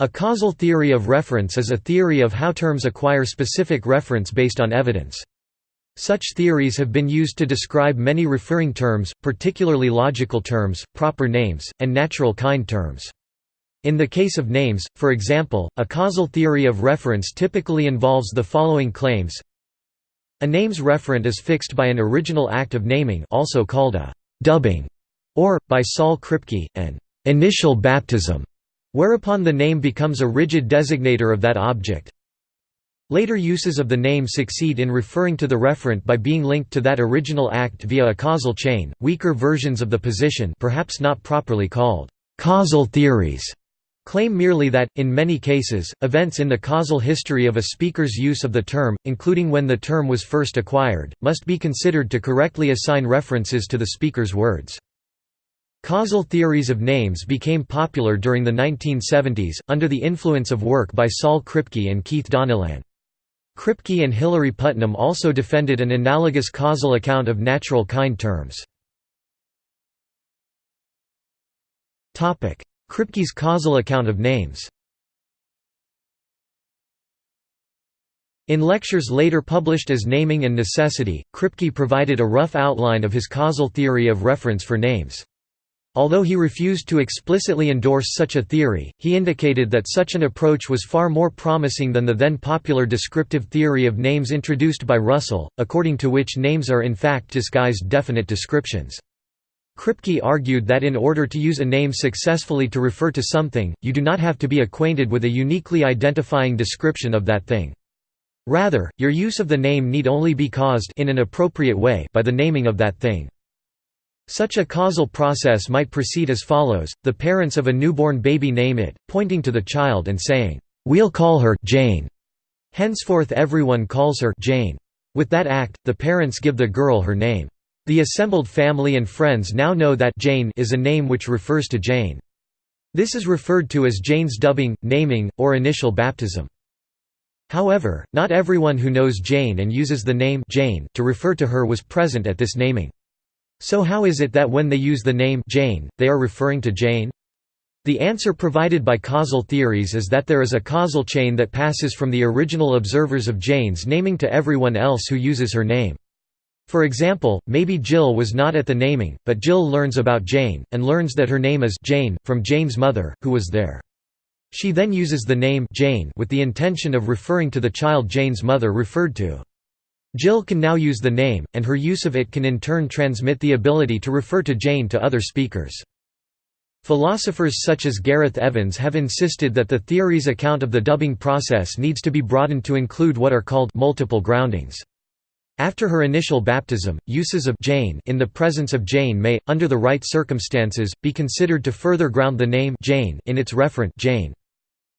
A causal theory of reference is a theory of how terms acquire specific reference based on evidence. Such theories have been used to describe many referring terms, particularly logical terms, proper names, and natural kind terms. In the case of names, for example, a causal theory of reference typically involves the following claims. A name's referent is fixed by an original act of naming also called a «dubbing» or, by Saul Kripke, an «initial baptism», whereupon the name becomes a rigid designator of that object. Later uses of the name succeed in referring to the referent by being linked to that original act via a causal chain. Weaker versions of the position, perhaps not properly called causal theories, claim merely that, in many cases, events in the causal history of a speaker's use of the term, including when the term was first acquired, must be considered to correctly assign references to the speaker's words. Causal theories of names became popular during the 1970s, under the influence of work by Saul Kripke and Keith Donnellan. Kripke and Hilary Putnam also defended an analogous causal account of natural kind terms. Kripke's causal account of names In lectures later published as Naming and Necessity, Kripke provided a rough outline of his causal theory of reference for names. Although he refused to explicitly endorse such a theory, he indicated that such an approach was far more promising than the then popular descriptive theory of names introduced by Russell, according to which names are in fact disguised definite descriptions. Kripke argued that in order to use a name successfully to refer to something, you do not have to be acquainted with a uniquely identifying description of that thing. Rather, your use of the name need only be caused in an appropriate way by the naming of that thing. Such a causal process might proceed as follows, the parents of a newborn baby name it, pointing to the child and saying, "'We'll call her Jane'. Henceforth everyone calls her Jane. With that act, the parents give the girl her name. The assembled family and friends now know that Jane is a name which refers to Jane. This is referred to as Jane's dubbing, naming, or initial baptism. However, not everyone who knows Jane and uses the name Jane to refer to her was present at this naming. So how is it that when they use the name Jane, they are referring to Jane? The answer provided by causal theories is that there is a causal chain that passes from the original observers of Jane's naming to everyone else who uses her name. For example, maybe Jill was not at the naming, but Jill learns about Jane, and learns that her name is Jane, from Jane's mother, who was there. She then uses the name Jane with the intention of referring to the child Jane's mother referred to. Jill can now use the name, and her use of it can in turn transmit the ability to refer to Jane to other speakers. Philosophers such as Gareth Evans have insisted that the theory's account of the dubbing process needs to be broadened to include what are called multiple groundings. After her initial baptism, uses of Jane in the presence of Jane may, under the right circumstances, be considered to further ground the name Jane in its referent Jane.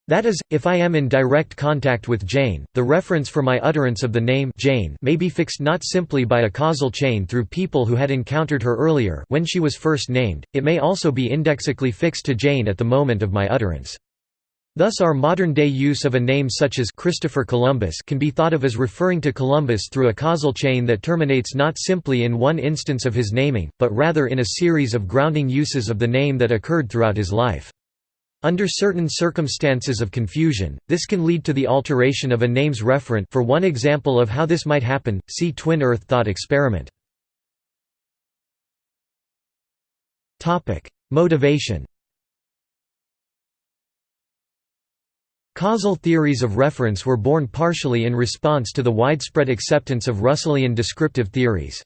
That is, if I am in direct contact with Jane, the reference for my utterance of the name Jane may be fixed not simply by a causal chain through people who had encountered her earlier when she was first named, it may also be indexically fixed to Jane at the moment of my utterance. Thus our modern-day use of a name such as Christopher Columbus can be thought of as referring to Columbus through a causal chain that terminates not simply in one instance of his naming, but rather in a series of grounding uses of the name that occurred throughout his life. Under certain circumstances of confusion, this can lead to the alteration of a name's referent for one example of how this might happen, see Twin Earth thought experiment. Motivation Causal theories of reference were born partially in response to the widespread acceptance of Russellian descriptive theories.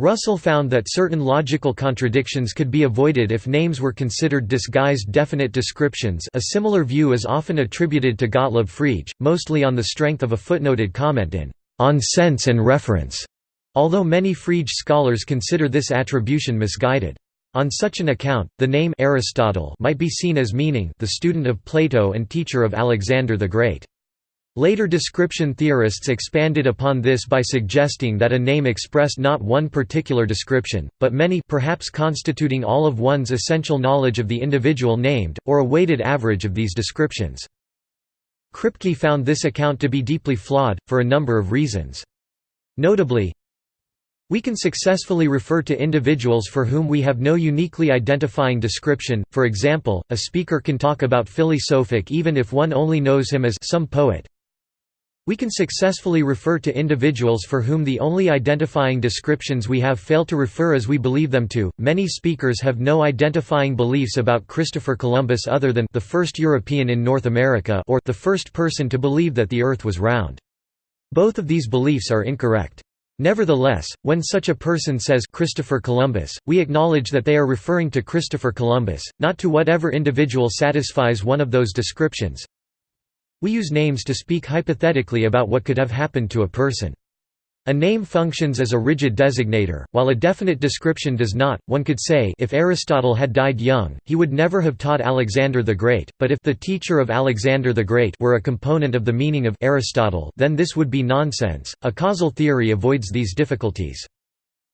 Russell found that certain logical contradictions could be avoided if names were considered disguised definite descriptions a similar view is often attributed to Gottlob Frege, mostly on the strength of a footnoted comment in On Sense and Reference, although many Frege scholars consider this attribution misguided. On such an account, the name Aristotle might be seen as meaning the student of Plato and teacher of Alexander the Great. Later description theorists expanded upon this by suggesting that a name expressed not one particular description, but many perhaps constituting all of one's essential knowledge of the individual named, or a weighted average of these descriptions. Kripke found this account to be deeply flawed, for a number of reasons. Notably, We can successfully refer to individuals for whom we have no uniquely identifying description, for example, a speaker can talk about Philly Sophic even if one only knows him as some poet. We can successfully refer to individuals for whom the only identifying descriptions we have fail to refer as we believe them to. Many speakers have no identifying beliefs about Christopher Columbus other than the first European in North America or the first person to believe that the earth was round. Both of these beliefs are incorrect. Nevertheless, when such a person says Christopher Columbus, we acknowledge that they are referring to Christopher Columbus, not to whatever individual satisfies one of those descriptions. We use names to speak hypothetically about what could have happened to a person. A name functions as a rigid designator, while a definite description does not. One could say if Aristotle had died young, he would never have taught Alexander the Great, but if the teacher of Alexander the Great were a component of the meaning of Aristotle, then this would be nonsense. A causal theory avoids these difficulties.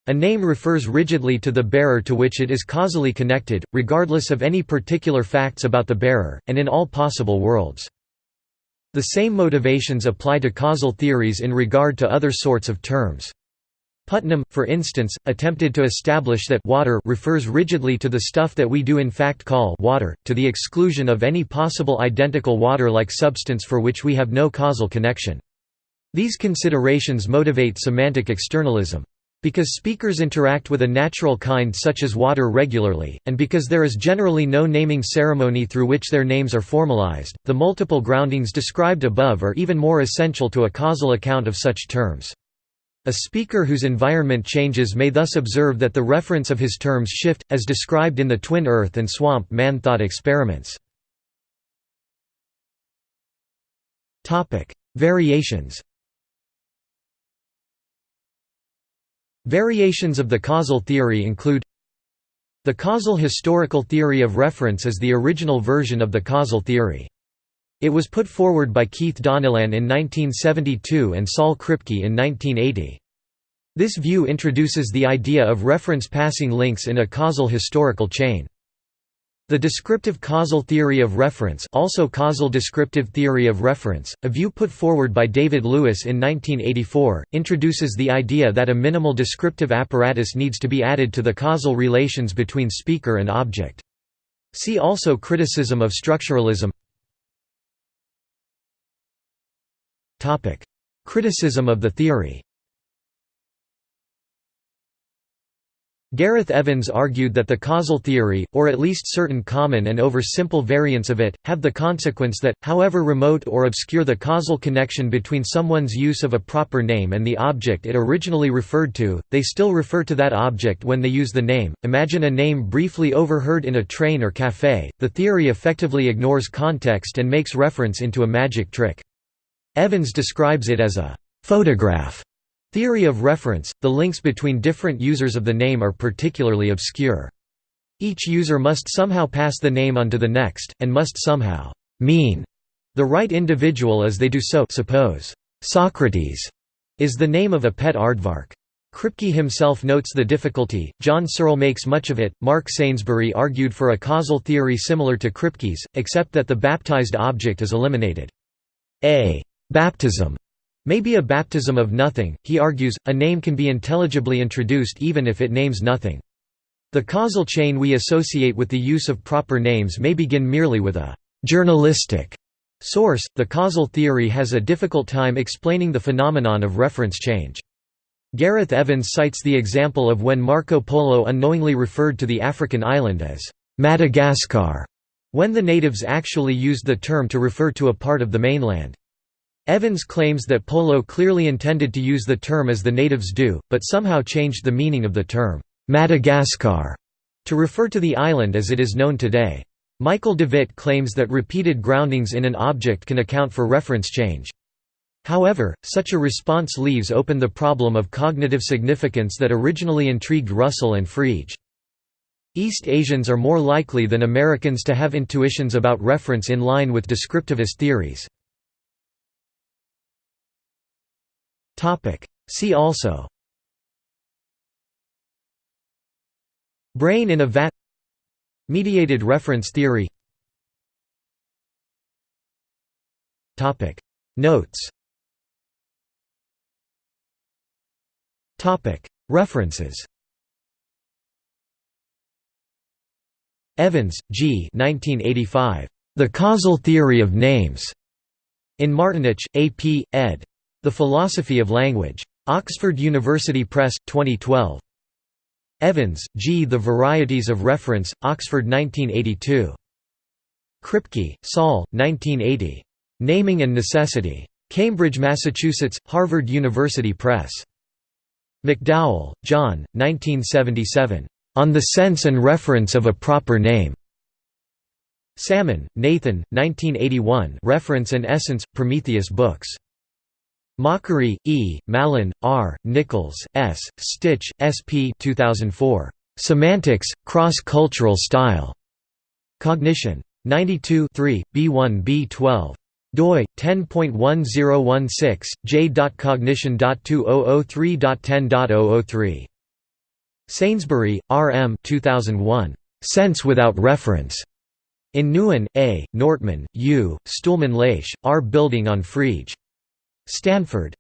A name refers rigidly to the bearer to which it is causally connected, regardless of any particular facts about the bearer, and in all possible worlds. The same motivations apply to causal theories in regard to other sorts of terms. Putnam, for instance, attempted to establish that water refers rigidly to the stuff that we do in fact call water, to the exclusion of any possible identical water-like substance for which we have no causal connection. These considerations motivate semantic externalism. Because speakers interact with a natural kind such as water regularly, and because there is generally no naming ceremony through which their names are formalized, the multiple groundings described above are even more essential to a causal account of such terms. A speaker whose environment changes may thus observe that the reference of his terms shift, as described in the twin earth and swamp man thought experiments. Variations Variations of the causal theory include The causal historical theory of reference is the original version of the causal theory. It was put forward by Keith Donnellan in 1972 and Saul Kripke in 1980. This view introduces the idea of reference passing links in a causal historical chain. The descriptive causal theory of reference also causal descriptive theory of reference, a view put forward by David Lewis in 1984, introduces the idea that a minimal descriptive apparatus needs to be added to the causal relations between speaker and object. See also criticism of structuralism. Criticism of the theory Gareth Evans argued that the causal theory, or at least certain common and over-simple variants of it, have the consequence that, however remote or obscure the causal connection between someone's use of a proper name and the object it originally referred to, they still refer to that object when they use the name. Imagine a name briefly overheard in a train or café, the theory effectively ignores context and makes reference into a magic trick. Evans describes it as a photograph Theory of reference – The links between different users of the name are particularly obscure. Each user must somehow pass the name on to the next, and must somehow «mean» the right individual as they do so suppose «Socrates» is the name of a pet aardvark. Kripke himself notes the difficulty, John Searle makes much of it. Mark Sainsbury argued for a causal theory similar to Kripke's, except that the baptized object is eliminated. A baptism may be a baptism of nothing, he argues, a name can be intelligibly introduced even if it names nothing. The causal chain we associate with the use of proper names may begin merely with a «journalistic» source. The causal theory has a difficult time explaining the phenomenon of reference change. Gareth Evans cites the example of when Marco Polo unknowingly referred to the African island as Madagascar, when the natives actually used the term to refer to a part of the mainland. Evans claims that Polo clearly intended to use the term as the natives do, but somehow changed the meaning of the term, Madagascar, to refer to the island as it is known today. Michael Devitt claims that repeated groundings in an object can account for reference change. However, such a response leaves open the problem of cognitive significance that originally intrigued Russell and Frege. East Asians are more likely than Americans to have intuitions about reference in line with descriptivist theories. Topic. See also Brain in a vat Mediated reference theory Topic. Notes Topic. References Evans, G. 1985. The Causal Theory of Names. In Martinich, A. P., ed. The Philosophy of Language. Oxford University Press, 2012. Evans, G. The Varieties of Reference, Oxford 1982. Kripke, Saul, 1980. Naming and Necessity. Cambridge, Massachusetts, Harvard University Press. McDowell, John, 1977. On the Sense and Reference of a Proper Name. Salmon, Nathan, 1981 Reference and Essence, Prometheus Books. Machery, E., Mallon, R., Nichols, S., Stich, S. P. 2004. Semantics, Cross-Cultural Style. Cognition. 92 B1 B12 doi 10.1016 j.cognition.2003.10.003 Sainsbury, R. M. 2001. Sense Without Reference. In Newen, A., Nortmann, U., Stuhlmann Laeisz, R. Building on Frege. Stanford.